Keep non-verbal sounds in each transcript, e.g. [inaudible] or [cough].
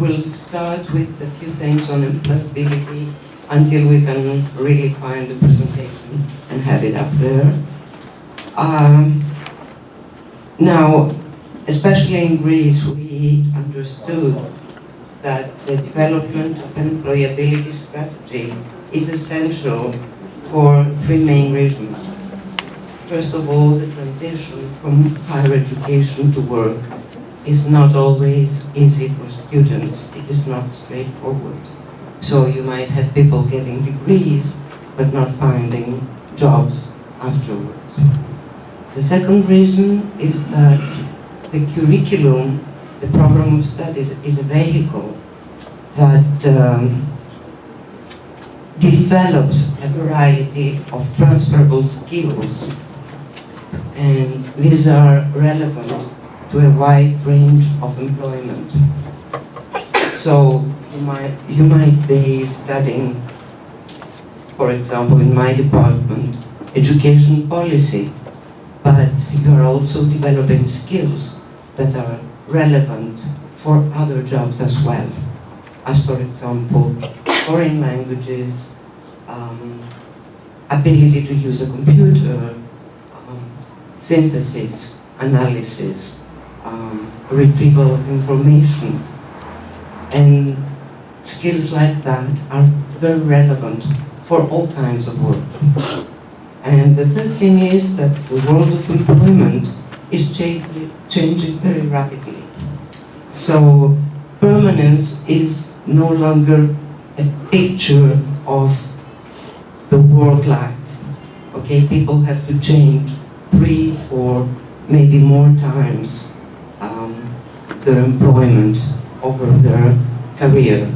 we'll start with a few things on employability until we can really find the presentation and have it up there. Um, now, especially in Greece, we understood that the development of an employability strategy is essential for three main reasons. First of all, the transition from higher education to work is not always easy for students. It is not straightforward. So you might have people getting degrees, but not finding jobs afterwards. The second reason is that the curriculum, the program of studies, is a vehicle that um, develops a variety of transferable skills and these are relevant to a wide range of employment. So you might, you might be studying, for example, in my department, education policy, but you are also developing skills that are relevant for other jobs as well. As for example, foreign languages, um, ability to use a computer, um, synthesis, analysis, um, retrieval information. And skills like that are very relevant for all kinds of work. And the third thing is that the world of employment is changing, very rapidly. So permanence is no longer a picture of the work life. Okay, people have to change three, four, maybe more times their employment over their career.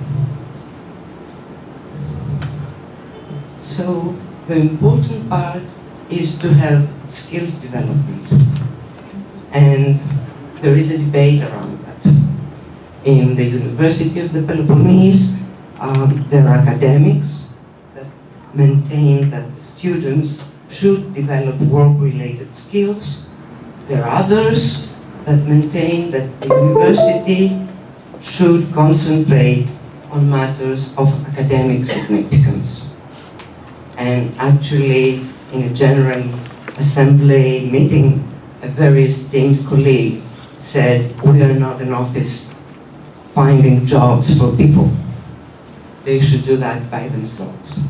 So the important part is to have skills development. And there is a debate around that. In the University of the Peloponnese, um, there are academics that maintain that students should develop work-related skills. There are others that maintain that the university should concentrate on matters of academic significance. And actually, in a general assembly meeting, a very esteemed colleague said, we are not an office finding jobs for people. They should do that by themselves.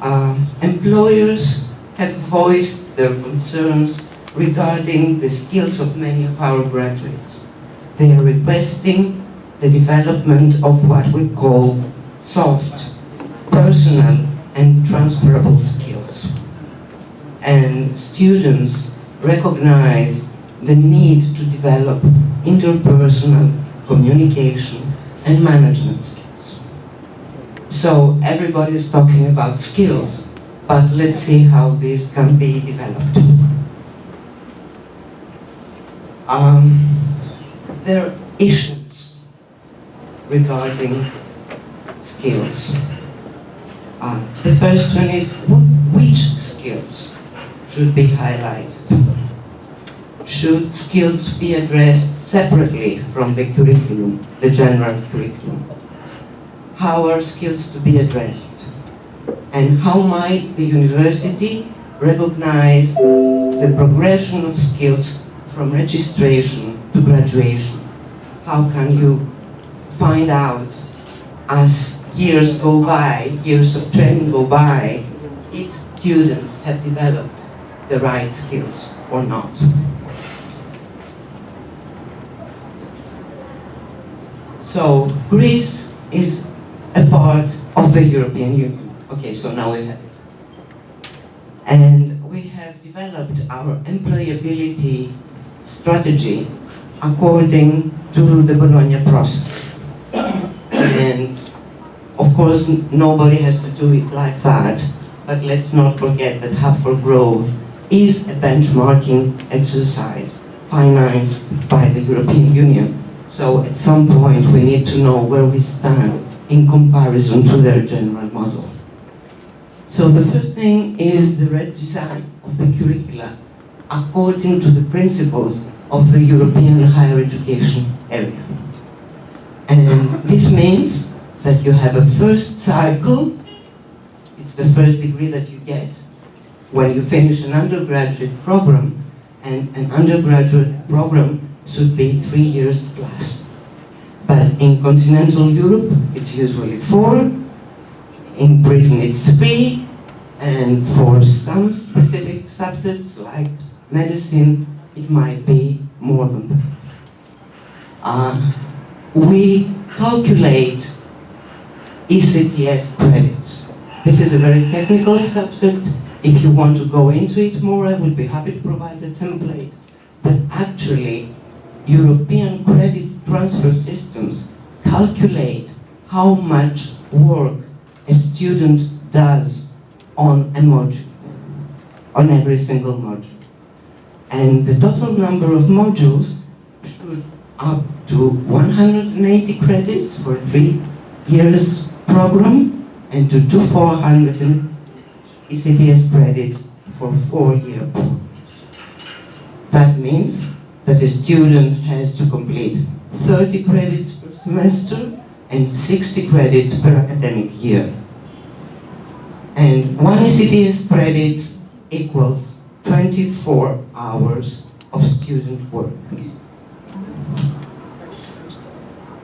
Uh, employers have voiced their concerns regarding the skills of many of our graduates. They are requesting the development of what we call soft, personal, and transferable skills. And students recognize the need to develop interpersonal communication and management skills. So everybody is talking about skills, but let's see how these can be developed. Um, there are issues regarding skills. Uh, the first one is which skills should be highlighted? Should skills be addressed separately from the curriculum, the general curriculum? How are skills to be addressed? And how might the university recognize the progression of skills from registration to graduation? How can you find out as years go by, years of training go by, if students have developed the right skills or not? So Greece is a part of the European Union. Okay, so now we have it. And we have developed our employability strategy according to the Bologna process. And of course, nobody has to do it like that, but let's not forget that Hub for Growth is a benchmarking exercise financed by the European Union. So at some point, we need to know where we stand in comparison to their general model. So the first thing is the redesign of the curricula according to the principles of the European higher education area. And This means that you have a first cycle, it's the first degree that you get when you finish an undergraduate program, and an undergraduate program should be three years plus. But in continental Europe, it's usually four, in Britain it's three, and for some specific subsets like medicine, it might be more than that. Uh, we calculate ECTS credits. This is a very technical subject. If you want to go into it more, I would be happy to provide a template. But actually, European credit transfer systems calculate how much work a student does on a module, on every single module. And the total number of modules should up to 180 credits for three years program and to 400 ECTS credits for four-year programs. That means that a student has to complete 30 credits per semester and 60 credits per academic year. And one ECTS credits equals 24 hours of student work.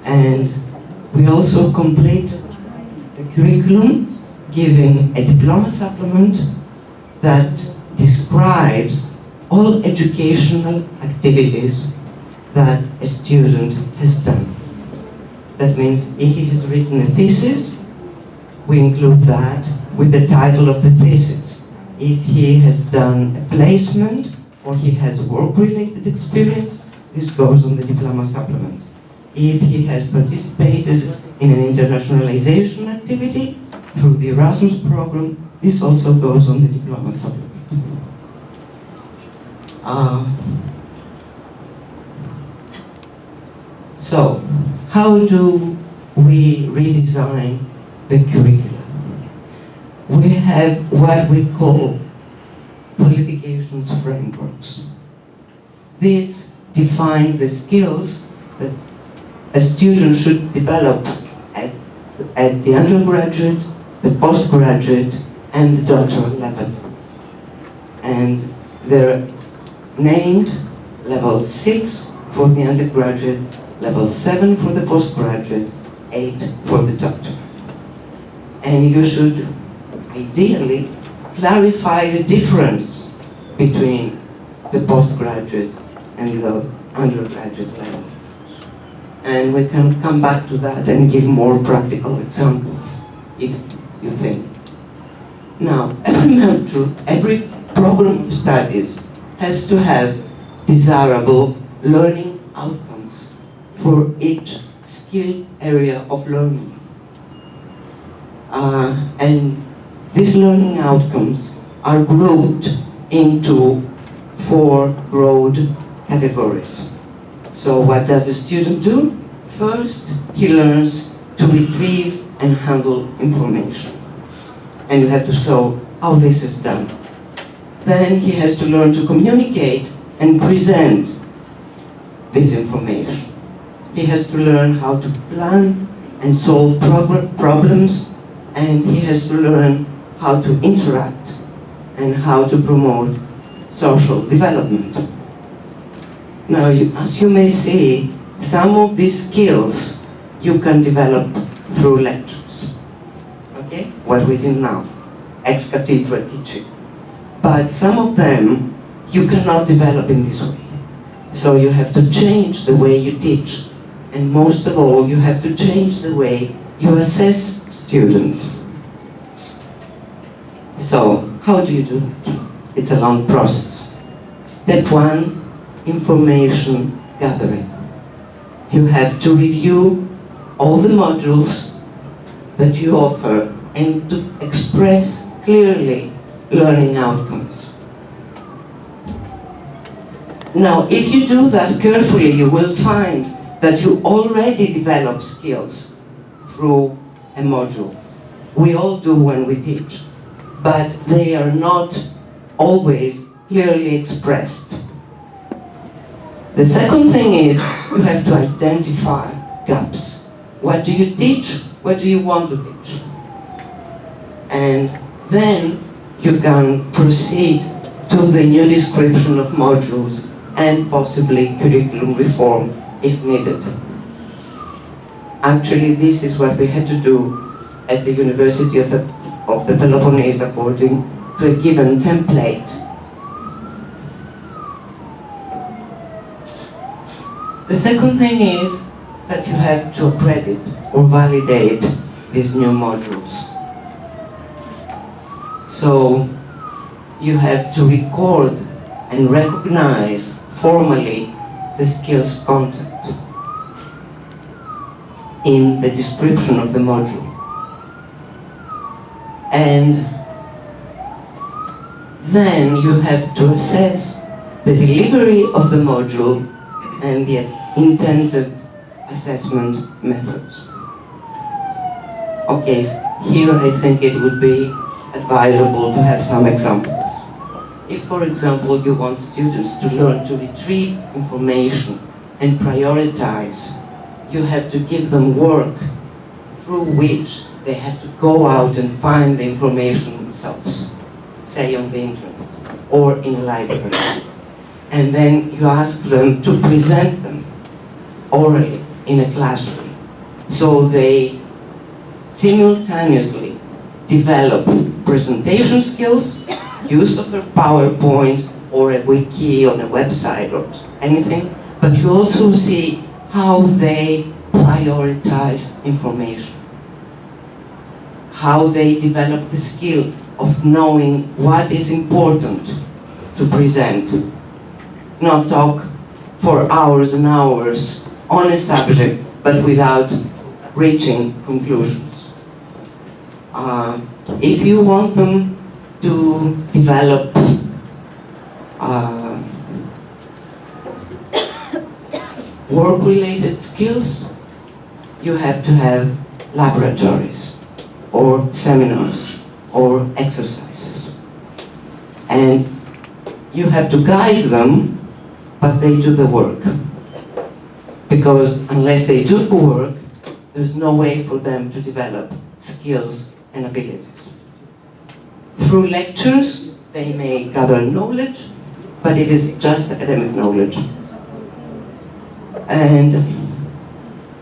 And we also complete the curriculum giving a diploma supplement that describes all educational activities that a student has done. That means if he has written a thesis, we include that with the title of the thesis. If he has done a placement or he has work-related experience, this goes on the diploma supplement. If he has participated in an internationalization activity through the Erasmus program, this also goes on the diploma supplement. Uh, so, how do we redesign the curriculum? We have what we call frameworks. These define the skills that a student should develop at, at the undergraduate, the postgraduate, and the doctoral level. And they're named level 6 for the undergraduate, level 7 for the postgraduate, 8 for the doctor. And you should ideally clarify the difference between the postgraduate and the undergraduate level. And we can come back to that and give more practical examples, if you think. Now, [laughs] every module, every program of studies has to have desirable learning outcomes for each skill area of learning. Uh, and these learning outcomes are grouped into four broad categories. So what does a student do? First, he learns to retrieve and handle information. And you have to show how this is done. Then he has to learn to communicate and present this information. He has to learn how to plan and solve problems, and he has to learn how to interact and how to promote social development. Now, you, as you may see, some of these skills you can develop through lectures. Okay? What we do now, ex cathedra teaching. But some of them you cannot develop in this way. So you have to change the way you teach. And most of all, you have to change the way you assess students. So, how do you do it? It's a long process. Step one, information gathering. You have to review all the modules that you offer and to express clearly learning outcomes. Now, if you do that carefully, you will find that you already develop skills through a module. We all do when we teach, but they are not always clearly expressed. The second thing is you have to identify gaps. what do you teach? What do you want to teach? And then you can proceed to the new description of modules and possibly curriculum reform if needed. Actually, this is what we had to do at the University of of the Peloponnese according to a given template. The second thing is that you have to credit or validate these new modules. So you have to record and recognize formally the skills content in the description of the module. And then you have to assess the delivery of the module and the intended assessment methods. Okay, here I think it would be advisable to have some examples. If, for example, you want students to learn to retrieve information and prioritize, you have to give them work through which they have to go out and find the information themselves, say on the internet or in a library. And then you ask them to present them orally in a classroom. So they simultaneously develop presentation skills, use of their PowerPoint or a wiki on a website or anything, but you also see how they prioritize information, how they develop the skill of knowing what is important to present, not talk for hours and hours on a subject, but without reaching conclusions. Uh, if you want them to develop uh, [coughs] work-related skills, you have to have laboratories or seminars or exercises. And you have to guide them, but they do the work. Because unless they do the work, there's no way for them to develop skills and abilities. Through lectures, they may gather knowledge, but it is just academic knowledge. And,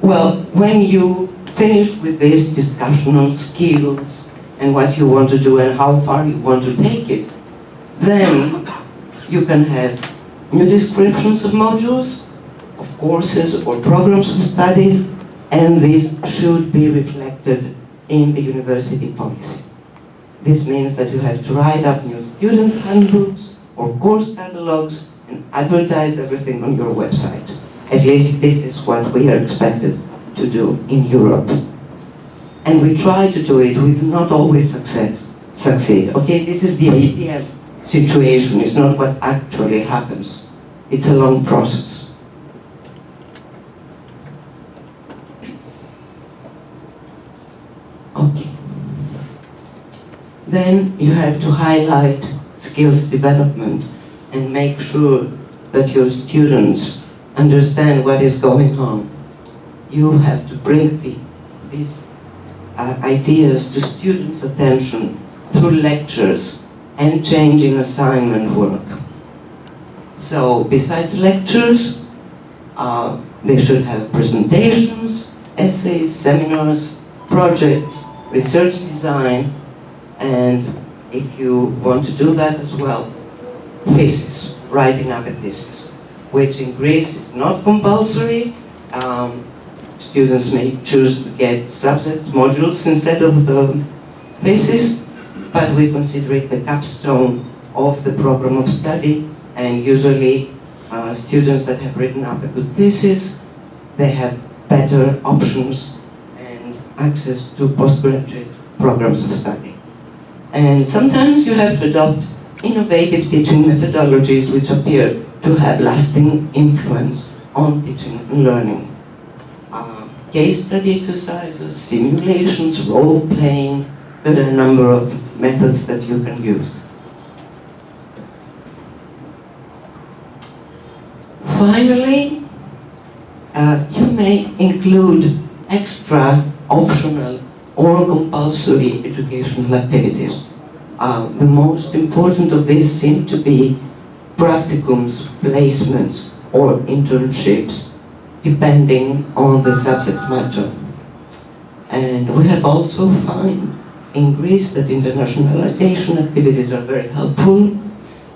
well, when you finish with this discussion on skills and what you want to do and how far you want to take it, then you can have new descriptions of modules, of courses or programs of studies, and this should be reflected in the university policy. This means that you have to write up new students' handbooks or course catalogs and advertise everything on your website. At least this is what we are expected to do in Europe. And we try to do it, we do not always success, succeed. Okay, this is the ideal situation, it's not what actually happens. It's a long process. Okay. Then you have to highlight skills development and make sure that your students understand what is going on. You have to bring the, these uh, ideas to students' attention through lectures and changing assignment work. So besides lectures, uh, they should have presentations, essays, seminars, projects, research design, and if you want to do that as well, thesis, writing up a thesis, which in Greece is not compulsory. Um, students may choose to get subject modules instead of the thesis, but we consider it the capstone of the program of study, and usually uh, students that have written up a good thesis, they have better options and access to postgraduate programs of study. And sometimes you have to adopt innovative teaching methodologies which appear to have lasting influence on teaching and learning. Case study exercises, simulations, role-playing, there are a number of methods that you can use. Finally, uh, you may include extra optional or compulsory educational activities. Uh, the most important of these seem to be practicums, placements, or internships, depending on the subject matter. And we have also found in Greece that internationalization activities are very helpful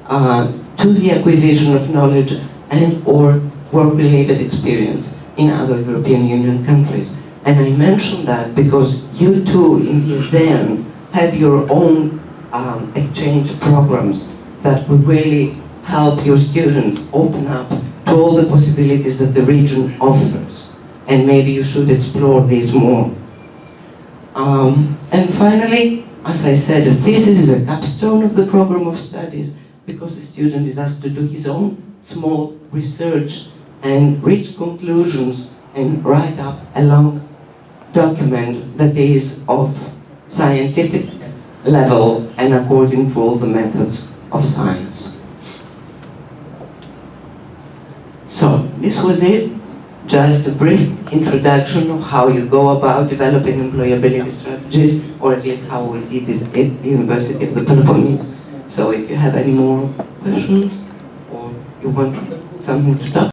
uh, to the acquisition of knowledge and or work-related experience in other European Union countries. And I mention that because you too in the ASEAN have your own um, exchange programs that would really help your students open up to all the possibilities that the region offers. And maybe you should explore these more. Um, and finally, as I said, a thesis is a capstone of the program of studies because the student is asked to do his own small research and reach conclusions and write up a long document that is of scientific level and according to all the methods of science. So, this was it. Just a brief introduction of how you go about developing employability strategies, or at least how we did it at the University of the Peloponnese. So if you have any more questions, or you want something to talk